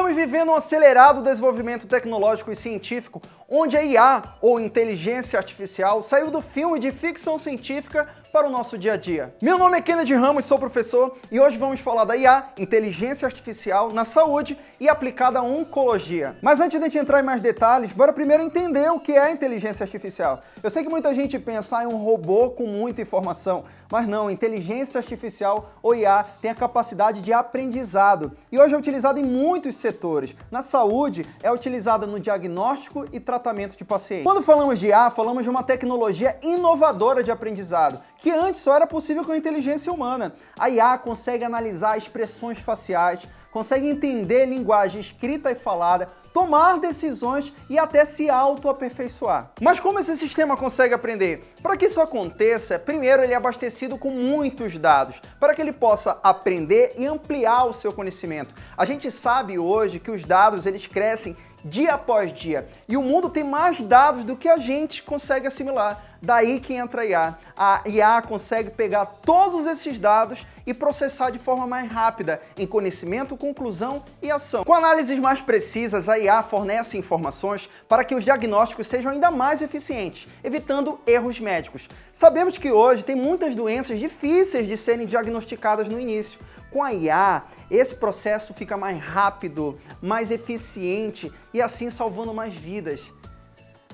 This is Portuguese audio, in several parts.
Estamos vivendo um acelerado desenvolvimento tecnológico e científico, onde a IA, ou inteligência artificial, saiu do filme de ficção científica para o nosso dia a dia. Meu nome é Kennedy Ramos, sou professor e hoje vamos falar da IA, inteligência artificial, na saúde e aplicada à oncologia. Mas antes de a gente entrar em mais detalhes, bora primeiro entender o que é inteligência artificial. Eu sei que muita gente pensa em um robô com muita informação, mas não, inteligência artificial ou IA tem a capacidade de aprendizado e hoje é utilizada em muitos setores. Na saúde, é utilizada no diagnóstico e tratamento de pacientes. Quando falamos de IA, falamos de uma tecnologia inovadora de aprendizado que antes só era possível com a inteligência humana. A IA consegue analisar expressões faciais, consegue entender linguagem escrita e falada, tomar decisões e até se auto-aperfeiçoar. Mas como esse sistema consegue aprender? Para que isso aconteça, primeiro ele é abastecido com muitos dados, para que ele possa aprender e ampliar o seu conhecimento. A gente sabe hoje que os dados eles crescem dia após dia. E o mundo tem mais dados do que a gente consegue assimilar. Daí que entra a IA. A IA consegue pegar todos esses dados e processar de forma mais rápida em conhecimento, conclusão e ação. Com análises mais precisas, a IA fornece informações para que os diagnósticos sejam ainda mais eficientes, evitando erros médicos. Sabemos que hoje tem muitas doenças difíceis de serem diagnosticadas no início. Com a IA, esse processo fica mais rápido, mais eficiente e assim salvando mais vidas.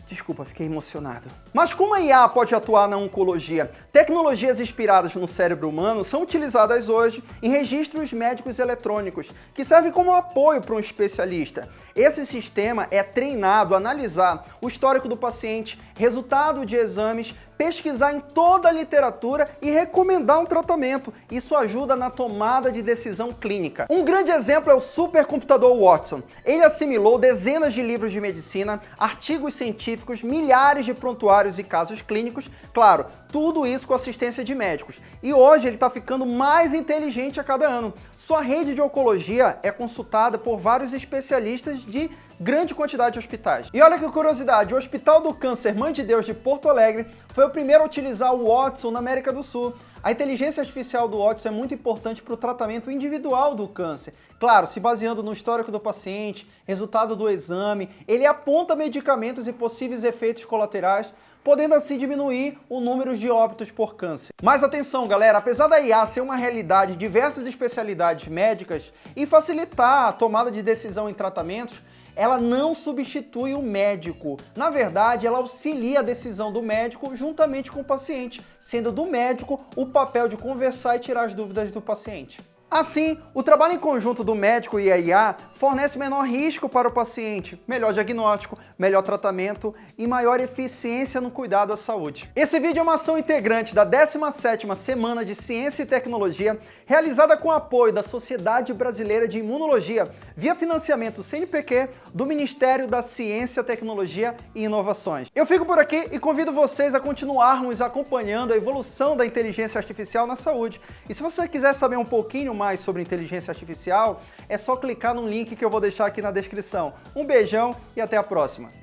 Desculpa, fiquei emocionado. Mas como a IA pode atuar na oncologia? Tecnologias inspiradas no cérebro humano são utilizadas hoje em registros médicos eletrônicos, que servem como apoio para um especialista. Esse sistema é treinado a analisar o histórico do paciente, resultado de exames, pesquisar em toda a literatura e recomendar um tratamento. Isso ajuda na tomada de decisão clínica. Um grande exemplo é o supercomputador Watson. Ele assimilou dezenas de livros de medicina, artigos científicos, milhares de prontuários e casos clínicos, claro, tudo isso com assistência de médicos. E hoje ele está ficando mais inteligente a cada ano. Sua rede de oncologia é consultada por vários especialistas de grande quantidade de hospitais. E olha que curiosidade, o Hospital do Câncer Mãe de Deus de Porto Alegre foi o primeiro a utilizar o Watson na América do Sul. A inteligência artificial do Watson é muito importante para o tratamento individual do câncer. Claro, se baseando no histórico do paciente, resultado do exame, ele aponta medicamentos e possíveis efeitos colaterais podendo assim diminuir o número de óbitos por câncer. Mas atenção galera, apesar da IA ser uma realidade em diversas especialidades médicas e facilitar a tomada de decisão em tratamentos, ela não substitui o médico. Na verdade, ela auxilia a decisão do médico juntamente com o paciente, sendo do médico o papel de conversar e tirar as dúvidas do paciente. Assim, o trabalho em conjunto do médico e a IA fornece menor risco para o paciente, melhor diagnóstico, melhor tratamento e maior eficiência no cuidado à saúde. Esse vídeo é uma ação integrante da 17ª Semana de Ciência e Tecnologia, realizada com apoio da Sociedade Brasileira de Imunologia, via financiamento CNPq do Ministério da Ciência, Tecnologia e Inovações. Eu fico por aqui e convido vocês a continuarmos acompanhando a evolução da inteligência artificial na saúde. E se você quiser saber um pouquinho mais sobre inteligência artificial, é só clicar no link que eu vou deixar aqui na descrição. Um beijão e até a próxima!